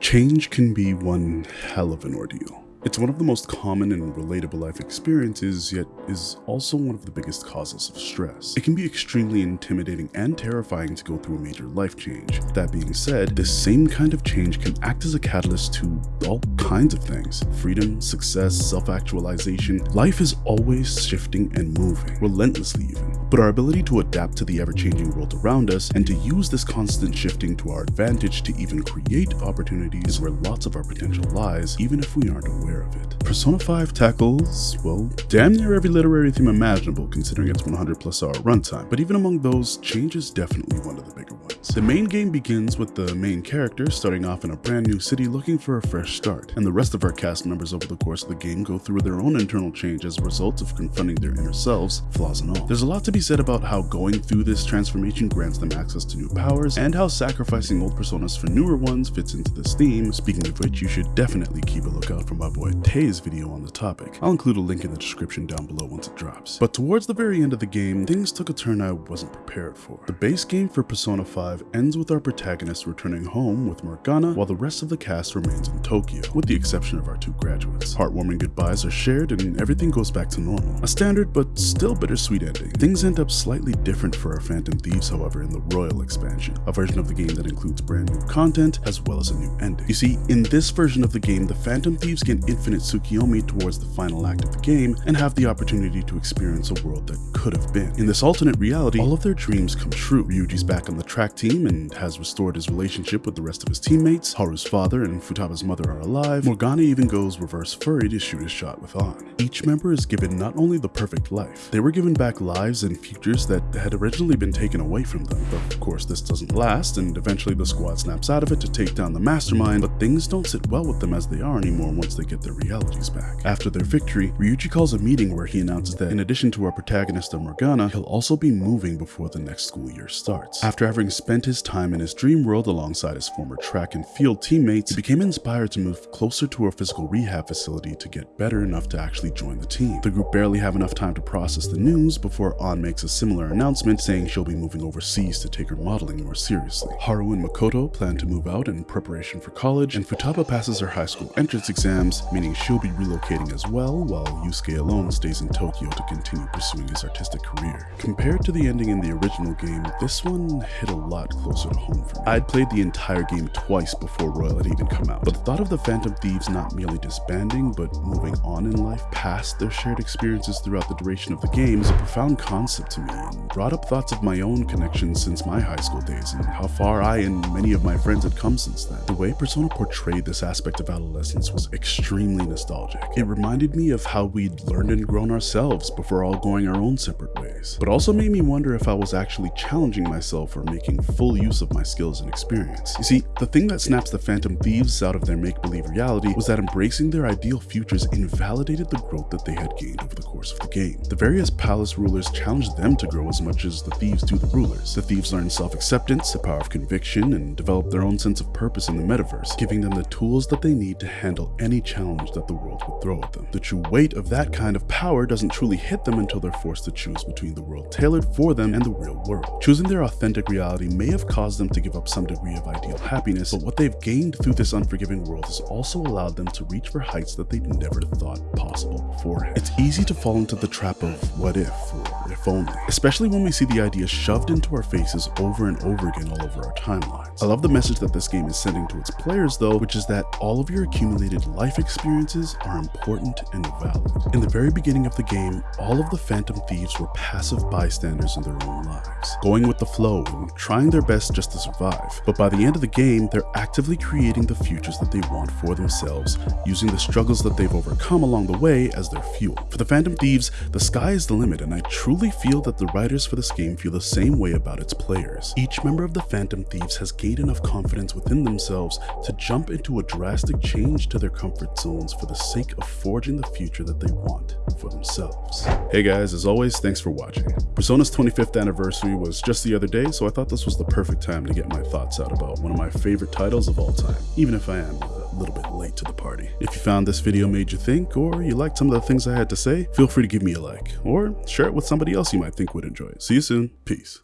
Change can be one hell of an ordeal. It's one of the most common and relatable life experiences, yet is also one of the biggest causes of stress. It can be extremely intimidating and terrifying to go through a major life change. That being said, this same kind of change can act as a catalyst to all kinds of things. Freedom, success, self-actualization. Life is always shifting and moving, relentlessly even. But our ability to adapt to the ever-changing world around us and to use this constant shifting to our advantage to even create opportunities is where lots of our potential lies, even if we aren't aware aware of it. Persona 5 tackles, well, damn near every literary theme imaginable considering its 100 plus hour runtime, but even among those, change is definitely one of the ones. The main game begins with the main character starting off in a brand new city looking for a fresh start, and the rest of our cast members over the course of the game go through their own internal change as a result of confronting their inner selves, flaws and all. There's a lot to be said about how going through this transformation grants them access to new powers, and how sacrificing old personas for newer ones fits into this theme, speaking of which you should definitely keep a lookout for my boy Tay's video on the topic. I'll include a link in the description down below once it drops. But towards the very end of the game, things took a turn I wasn't prepared for. The base game for Persona 5 ends with our protagonist returning home with Morgana while the rest of the cast remains in Tokyo, with the exception of our two graduates. Heartwarming goodbyes are shared and everything goes back to normal. A standard but still bittersweet ending. Things end up slightly different for our Phantom Thieves however in the Royal expansion, a version of the game that includes brand new content as well as a new ending. You see, in this version of the game, the Phantom Thieves gain infinite Tsukiyomi towards the final act of the game and have the opportunity to experience a world that could have been. In this alternate reality, all of their dreams come true. Ryuji's back on the track team and has restored his relationship with the rest of his teammates. Haru's father and Futaba's mother are alive. Morgana even goes reverse furry to shoot his shot with Ann. Each member is given not only the perfect life, they were given back lives and futures that had originally been taken away from them. But of course this doesn't last and eventually the squad snaps out of it to take down the mastermind, but things don't sit well with them as they are anymore once they get their realities back. After their victory, Ryuji calls a meeting where he announces that in addition to our protagonist of Morgana, he'll also be moving before the next school year starts. After having spent his time in his dream world alongside his former track and field teammates, he became inspired to move closer to a physical rehab facility to get better enough to actually join the team. The group barely have enough time to process the news before Ann makes a similar announcement saying she'll be moving overseas to take her modeling more seriously. Haru and Makoto plan to move out in preparation for college, and Futaba passes her high school entrance exams, meaning she'll be relocating as well, while Yusuke alone stays in Tokyo to continue pursuing his artistic career. Compared to the ending in the original game, this one hit a lot closer to home for me. I'd played the entire game twice before Royal had even come out, but the thought of the Phantom Thieves not merely disbanding, but moving on in life past their shared experiences throughout the duration of the game is a profound concept to me and brought up thoughts of my own connections since my high school days and how far I and many of my friends had come since then. The way Persona portrayed this aspect of adolescence was extremely nostalgic. It reminded me of how we'd learned and grown ourselves before all going our own separate ways, but also made me wonder if I was actually challenging myself or making full use of my skills and experience. You see, the thing that snaps the Phantom Thieves out of their make-believe reality was that embracing their ideal futures invalidated the growth that they had gained over the course of the game. The various palace rulers challenged them to grow as much as the thieves do the rulers. The thieves learned self-acceptance, the power of conviction, and developed their own sense of purpose in the metaverse, giving them the tools that they need to handle any challenge that the world would throw at them. The true weight of that kind of power doesn't truly hit them until they're forced to choose between the world tailored for them and the real world. Choosing their authentic reality may have caused them to give up some degree of ideal happiness, but what they've gained through this unforgiving world has also allowed them to reach for heights that they'd never thought possible beforehand. It's easy to fall into the trap of what if or if only, especially when we see the idea shoved into our faces over and over again all over our timelines. I love the message that this game is sending to its players though, which is that all of your accumulated life experiences are important and valid. In the very beginning of the game, all of the Phantom Thieves were passive bystanders in their own lives, going with the flow and trying their best just to survive. But by the end of the game, they're actively creating the futures that they want for themselves, using the struggles that they've overcome along the way as their fuel. For the Phantom Thieves, the sky is the limit, and I truly feel that the writers for this game feel the same way about its players. Each member of the Phantom Thieves has enough confidence within themselves to jump into a drastic change to their comfort zones for the sake of forging the future that they want for themselves. Hey guys, as always, thanks for watching. Persona's 25th anniversary was just the other day, so I thought this was the perfect time to get my thoughts out about one of my favorite titles of all time, even if I am a little bit late to the party. If you found this video made you think, or you liked some of the things I had to say, feel free to give me a like, or share it with somebody else you might think would enjoy it. See you soon. Peace.